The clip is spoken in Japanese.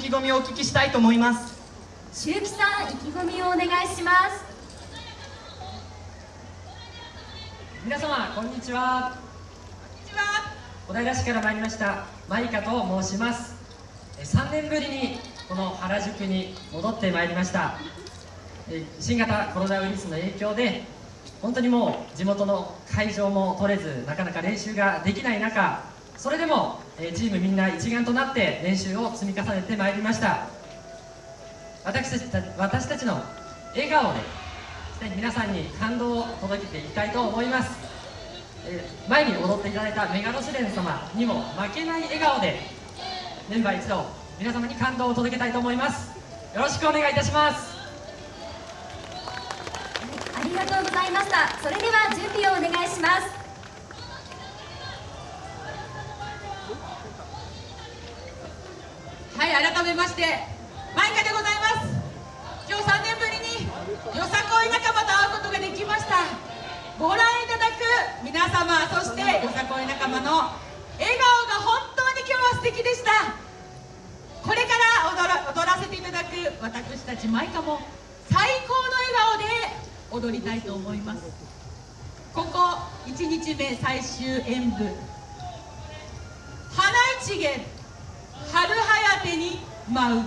意気込みをお聞きしたいと思います。周木さん意気込みをお願いします。皆様こんにちは。小平市から参りましたマイカと申します。3年ぶりにこの原宿に戻ってまいりました。新型コロナウイルスの影響で本当にもう地元の会場も取れずなかなか練習ができない中それでもチームみんな一丸となって練習を積み重ねてまいりました。私たち私たちの笑顔で皆さんに感動を届けていきたいと思います。前に踊っていただいたメガロシレン様にも負けない笑顔でメンバー一同皆様に感動を届けたいと思います。よろしくお願いいたします。ありがとうございました。それでは準備をお願いします。はい改めましてマイカでございます。今日3年ぶりによさこい仲間と会うことができました。ご覧いただく皆様そしてよさこい仲間の笑顔が本当に今日は素敵でした。これから踊ら踊らせていただく私たちマイカも最高の笑顔で踊りたいと思います。ここ1日目最終演舞。花一元春はやてに舞う。